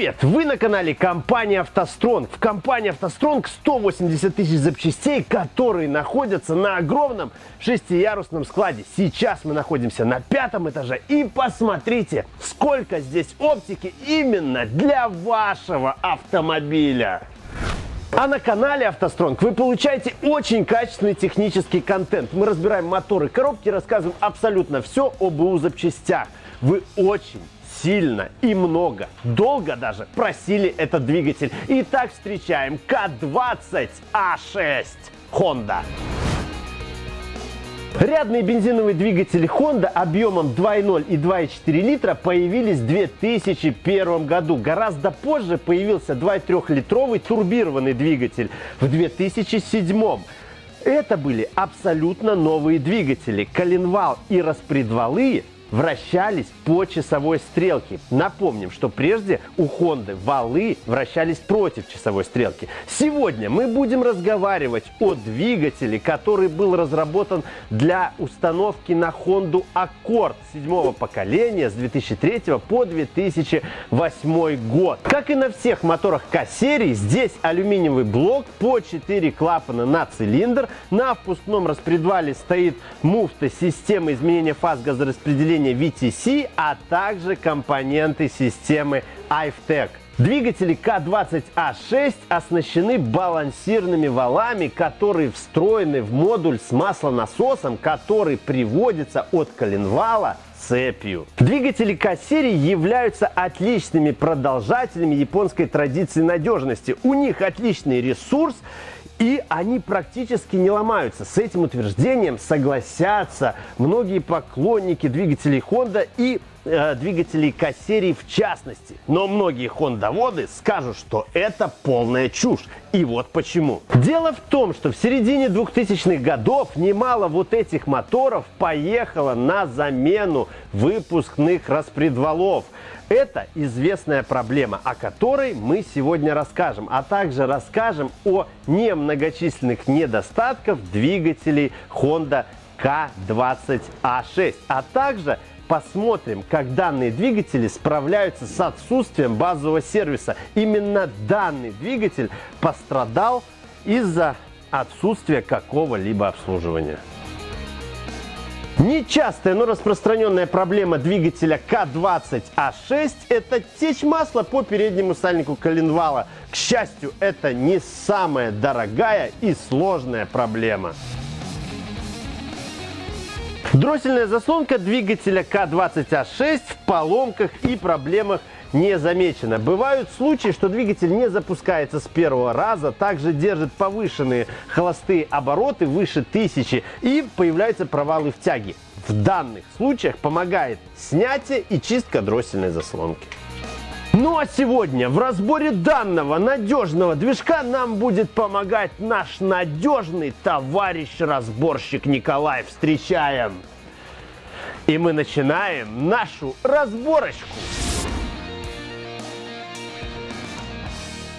Привет! Вы на канале компании «АвтоСтронг». В компании «АвтоСтронг» 180 тысяч запчастей, которые находятся на огромном шестиярусном складе. Сейчас мы находимся на пятом этаже. И посмотрите, сколько здесь оптики именно для вашего автомобиля. А на канале «АвтоСтронг» вы получаете очень качественный технический контент. Мы разбираем моторы, коробки, рассказываем абсолютно все об УУ запчастях. Вы очень сильно и много, долго даже просили этот двигатель. Итак, встречаем К20А6 Honda. Рядные бензиновые двигатели Honda объемом 2.0 и 2.4 литра появились в 2001 году. Гораздо позже появился 2.3-литровый турбированный двигатель в 2007. Это были абсолютно новые двигатели. Коленвал и распредвалы вращались по часовой стрелке. Напомним, что прежде у Honda валы вращались против часовой стрелки. Сегодня мы будем разговаривать о двигателе, который был разработан для установки на Honda Accord седьмого поколения с 2003 по 2008 год. Как и на всех моторах К-серии, здесь алюминиевый блок по 4 клапана на цилиндр. На впускном распредвале стоит муфта системы изменения фаз газораспределения управления VTC, а также компоненты системы iFTech. Двигатели К20А6 оснащены балансированными валами, которые встроены в модуль с маслонасосом, который приводится от коленвала цепью. Двигатели К-серии являются отличными продолжателями японской традиции надежности. У них отличный ресурс и они практически не ломаются. С этим утверждением согласятся многие поклонники двигателей Honda и э, двигателей К-серии в частности. Но многие хондоводы скажут, что это полная чушь. И вот почему. Дело в том, что в середине 2000-х годов немало вот этих моторов поехало на замену выпускных распредвалов. Это известная проблема, о которой мы сегодня расскажем, а также расскажем о немногочисленных недостатках двигателей Honda K20A6, а также посмотрим, как данные двигатели справляются с отсутствием базового сервиса. Именно данный двигатель пострадал из-за отсутствия какого-либо обслуживания. Нечастая, но распространенная проблема двигателя К20А6 – это течь масла по переднему сальнику коленвала. К счастью, это не самая дорогая и сложная проблема. Дроссельная заслонка двигателя К20А6 в поломках и проблемах не замечено. Бывают случаи, что двигатель не запускается с первого раза, также держит повышенные холостые обороты выше 1000 и появляются провалы в тяге. В данных случаях помогает снятие и чистка дроссельной заслонки. Ну а сегодня в разборе данного надежного движка нам будет помогать наш надежный товарищ-разборщик Николай. Встречаем! И мы начинаем нашу разборочку.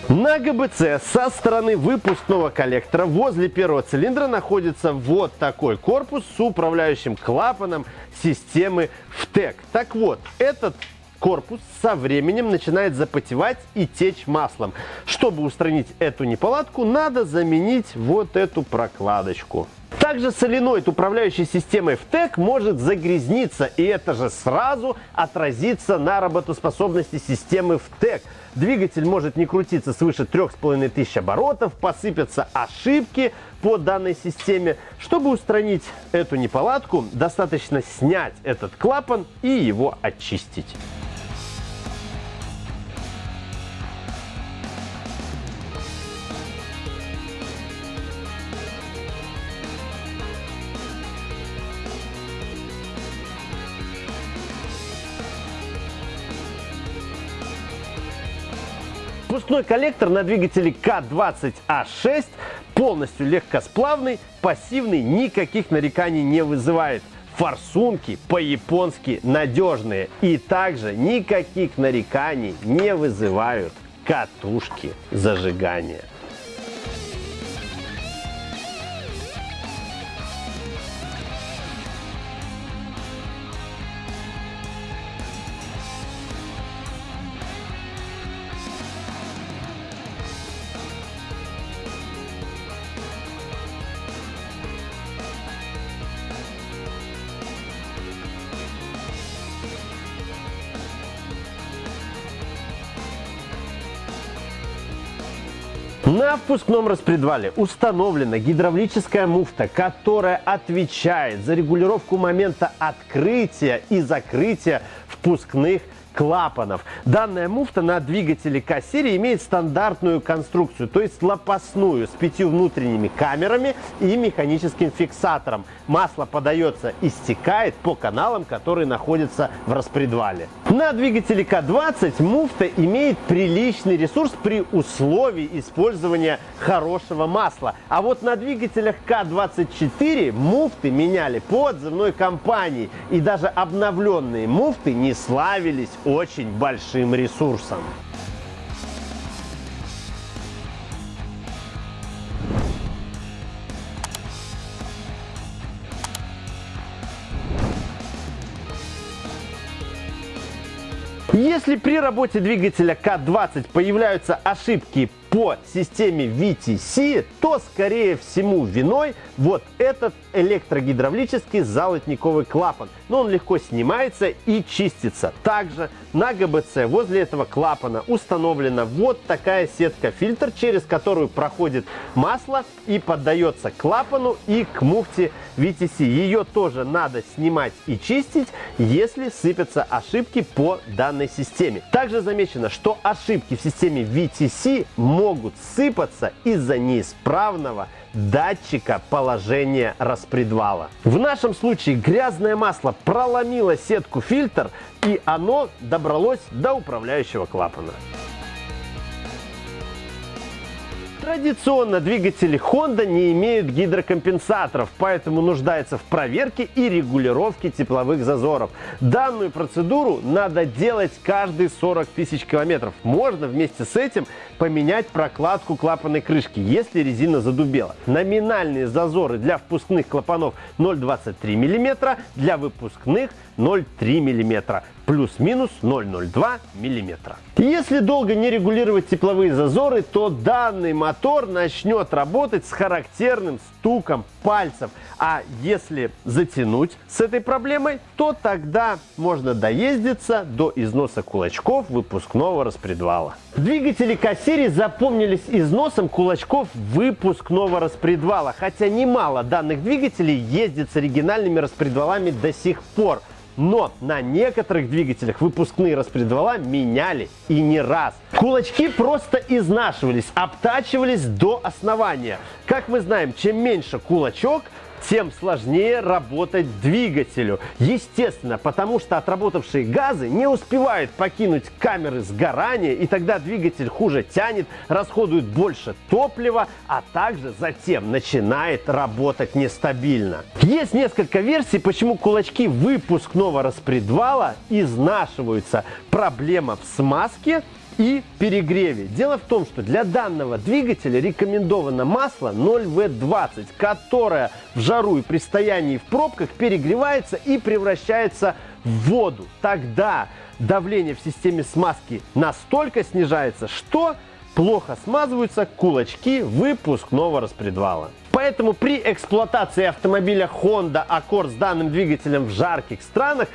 На ГБЦ со стороны выпускного коллектора возле первого цилиндра находится вот такой корпус с управляющим клапаном системы ВТЭК. Так вот, этот корпус со временем начинает запотевать и течь маслом. Чтобы устранить эту неполадку, надо заменить вот эту прокладочку. Также соленоид управляющей системой ВТЭК может загрязниться, и это же сразу отразится на работоспособности системы ВТЭК. Двигатель может не крутиться свыше 3500 оборотов, посыпятся ошибки по данной системе. Чтобы устранить эту неполадку, достаточно снять этот клапан и его очистить. Впускной коллектор на двигателе К20А6 полностью легкосплавный, пассивный, никаких нареканий не вызывает. Форсунки по-японски надежные и также никаких нареканий не вызывают катушки зажигания. На впускном распредвале установлена гидравлическая муфта, которая отвечает за регулировку момента открытия и закрытия впускных клапанов. Данная муфта на двигателе К-серии имеет стандартную конструкцию, то есть лопастную, с пятью внутренними камерами и механическим фиксатором. Масло подается и стекает по каналам, которые находятся в распредвале. На двигателе К-20 муфта имеет приличный ресурс при условии использования хорошего масла. А вот на двигателях К-24 муфты меняли по отзывной компании. И даже обновленные муфты не славились очень большим ресурсом. Если при работе двигателя К20 появляются ошибки по системе VTC, то, скорее всему, виной вот этот электрогидравлический золотниковый клапан. Но он легко снимается и чистится. Также на ГБЦ возле этого клапана установлена вот такая сетка-фильтр, через которую проходит масло и поддается клапану и к муфте VTC. Ее тоже надо снимать и чистить, если сыпятся ошибки по данной системе. Также замечено, что ошибки в системе VTC могут сыпаться из-за неисправного датчика положения распредвала. В нашем случае грязное масло проломило сетку фильтр и оно добралось до управляющего клапана. Традиционно двигатели Honda не имеют гидрокомпенсаторов, поэтому нуждаются в проверке и регулировке тепловых зазоров. Данную процедуру надо делать каждые 40 тысяч километров. Можно вместе с этим поменять прокладку клапанной крышки, если резина задубела. Номинальные зазоры для впускных клапанов 0,23 мм, для выпускных 0,3 мм плюс-минус 0,02 мм. Если долго не регулировать тепловые зазоры, то данный мотор начнет работать с характерным стуком пальцев. А если затянуть с этой проблемой, то тогда можно доездиться до износа кулачков выпускного распредвала. Двигатели К-серии запомнились износом кулачков выпускного распредвала, хотя немало данных двигателей ездит с оригинальными распредвалами до сих пор. Но на некоторых двигателях выпускные распредвала меняли и не раз. Кулачки просто изнашивались, обтачивались до основания. Как мы знаем, чем меньше кулачок, тем сложнее работать двигателю. Естественно, потому что отработавшие газы не успевают покинуть камеры сгорания, и тогда двигатель хуже тянет, расходует больше топлива, а также затем начинает работать нестабильно. Есть несколько версий, почему кулачки выпускного распредвала изнашиваются. Проблема в смазке – и перегреве. Дело в том, что для данного двигателя рекомендовано масло 0В20, которое в жару и при стоянии в пробках перегревается и превращается в воду. Тогда давление в системе смазки настолько снижается, что плохо смазываются кулачки выпускного распредвала. Поэтому при эксплуатации автомобиля Honda Accord с данным двигателем в жарких странах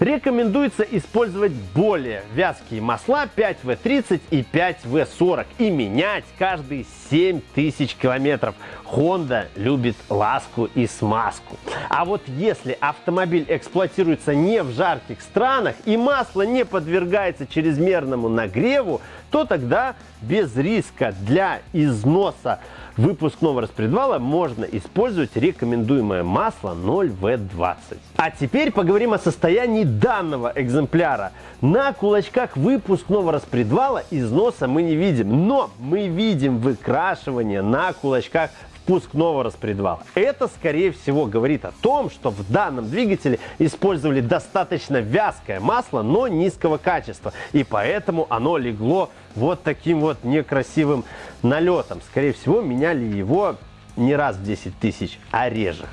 Рекомендуется использовать более вязкие масла 5В30 и 5В40 и менять каждые 7000 километров. Honda любит ласку и смазку. А вот если автомобиль эксплуатируется не в жарких странах и масло не подвергается чрезмерному нагреву, то тогда без риска для износа выпускного распредвала можно использовать рекомендуемое масло 0В20. А теперь поговорим о состоянии данного экземпляра. На кулачках выпускного распредвала износа мы не видим, но мы видим выкрашивание на кулачках впускного распредвала. Это, скорее всего, говорит о том, что в данном двигателе использовали достаточно вязкое масло, но низкого качества. И поэтому оно легло вот таким вот некрасивым налетом. Скорее всего, меняли его не раз в 10 тысяч, а реже.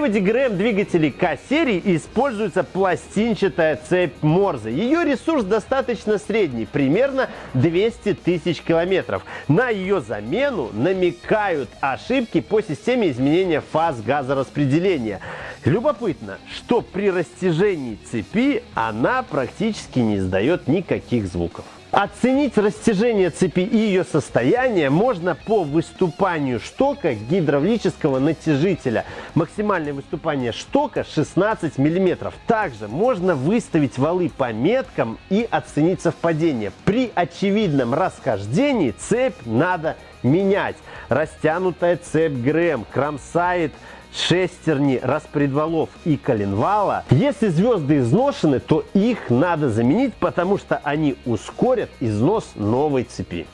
Приводе ГРМ двигателей К-серии используется пластинчатая цепь Морзе. Ее ресурс достаточно средний, примерно 200 тысяч километров. На ее замену намекают ошибки по системе изменения фаз газораспределения. Любопытно, что при растяжении цепи она практически не издает никаких звуков. Оценить растяжение цепи и ее состояние можно по выступанию штока гидравлического натяжителя. Максимальное выступание штока 16 мм. Также можно выставить валы по меткам и оценить совпадение. При очевидном расхождении цепь надо менять. Растянутая цепь ГРМ кромсает шестерни распредвалов и коленвала. Если звезды изношены, то их надо заменить, потому что они ускорят износ новой цепи.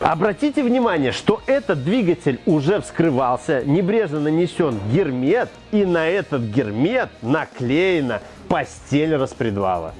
Обратите внимание, что этот двигатель уже вскрывался, небрежно нанесен гермет, и на этот гермет наклеена постель распредвала.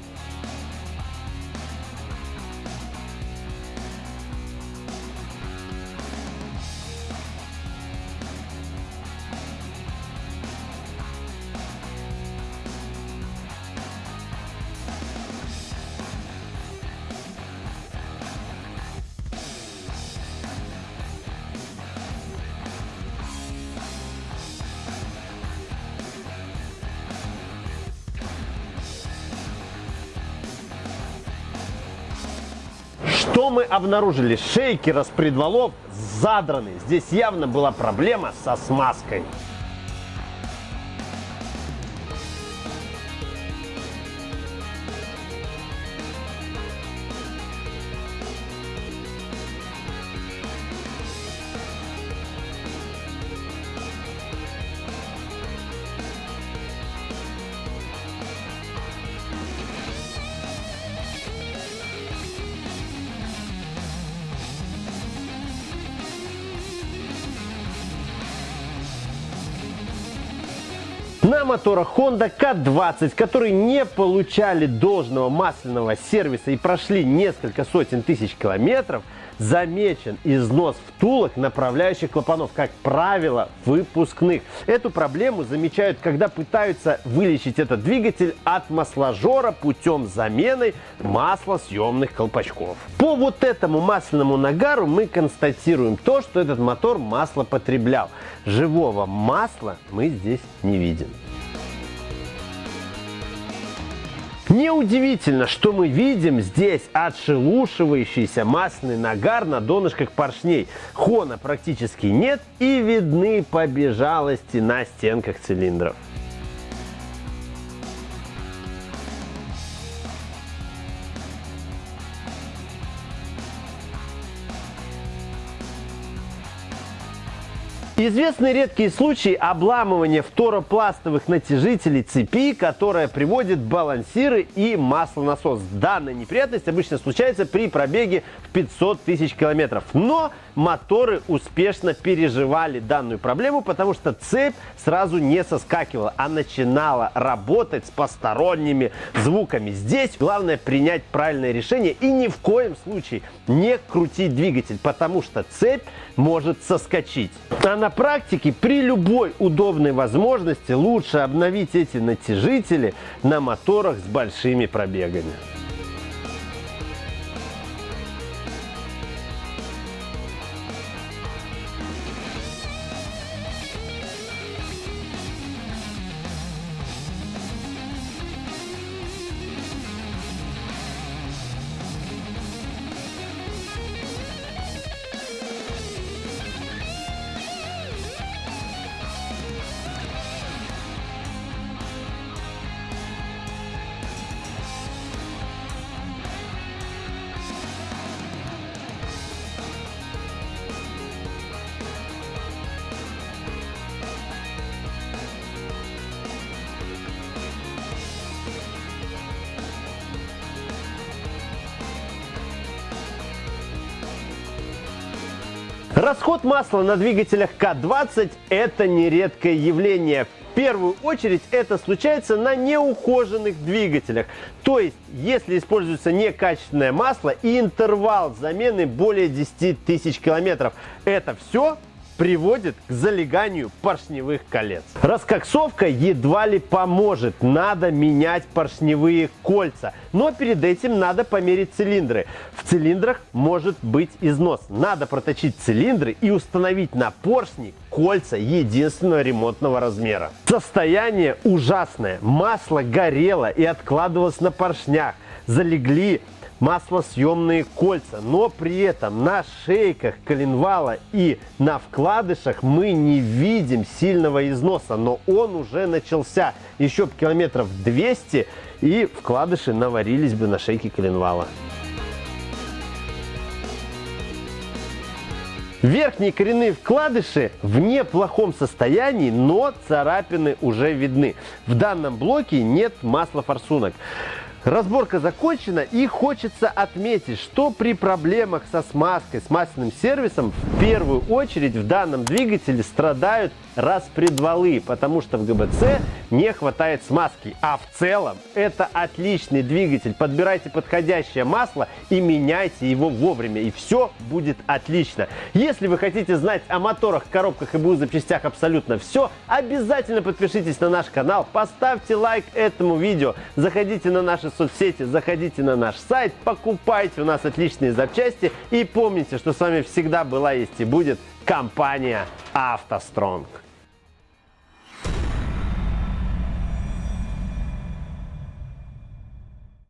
Мы обнаружили? Шейки распредвалов задраны. Здесь явно была проблема со смазкой. На моторах Honda K20, которые не получали должного масляного сервиса и прошли несколько сотен тысяч километров, замечен износ втулок направляющих клапанов, как правило, выпускных. Эту проблему замечают, когда пытаются вылечить этот двигатель от масложора путем замены маслосъемных колпачков. По вот этому масляному нагару мы констатируем то, что этот мотор масло потреблял. Живого масла мы здесь не видим. Неудивительно, что мы видим здесь отшелушивающийся масляный нагар на донышках поршней. Хона практически нет и видны побежалости на стенках цилиндров. Известны редкие случаи обламывания фторопластовых натяжителей цепи, которая приводит балансиры и маслонасос. Данная неприятность обычно случается при пробеге в 500 тысяч километров. Но моторы успешно переживали данную проблему, потому что цепь сразу не соскакивала, а начинала работать с посторонними звуками. Здесь главное принять правильное решение и ни в коем случае не крутить двигатель, потому что цепь может соскочить. Она на практике при любой удобной возможности лучше обновить эти натяжители на моторах с большими пробегами. Расход масла на двигателях К20 – это нередкое явление. В первую очередь это случается на неухоженных двигателях. То есть, если используется некачественное масло и интервал замены более 10 тысяч километров, это все приводит к залеганию поршневых колец. Раскоксовка едва ли поможет, надо менять поршневые кольца. Но перед этим надо померить цилиндры. В цилиндрах может быть износ. Надо проточить цилиндры и установить на поршни кольца единственного ремонтного размера. Состояние ужасное. Масло горело и откладывалось на поршнях. Залегли маслосъемные кольца, но при этом на шейках коленвала и на вкладышах мы не видим сильного износа, но он уже начался. Еще километров 200 и вкладыши наварились бы на шейке коленвала. Верхние коренные вкладыши в неплохом состоянии, но царапины уже видны. В данном блоке нет масла форсунок. Разборка закончена и хочется отметить, что при проблемах со смазкой, с масляным сервисом в первую очередь в данном двигателе страдают распредвалы, потому что в ГБЦ не хватает смазки. А в целом это отличный двигатель. Подбирайте подходящее масло и меняйте его вовремя, и все будет отлично. Если вы хотите знать о моторах, коробках и БУ запчастях абсолютно все, обязательно подпишитесь на наш канал, поставьте лайк этому видео, заходите на наши соцсети, заходите на наш сайт, покупайте у нас отличные запчасти и помните, что с вами всегда была, есть и будет компания «АвтоСтронг».